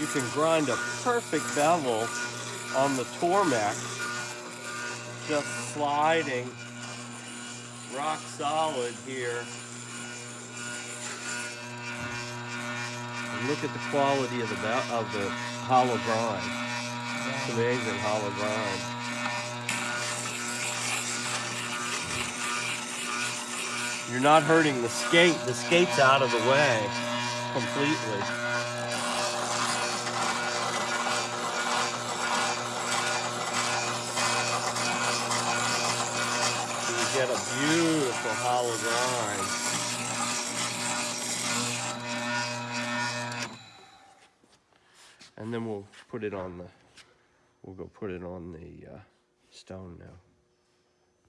You can grind a perfect bevel on the Tormek. Just sliding rock solid here. And look at the quality of the of the hollow grind. It's amazing hollow grind. You're not hurting the skate. The skate's out of the way completely. Get a beautiful hollow grind. And then we'll put it on the, we'll go put it on the uh, stone now.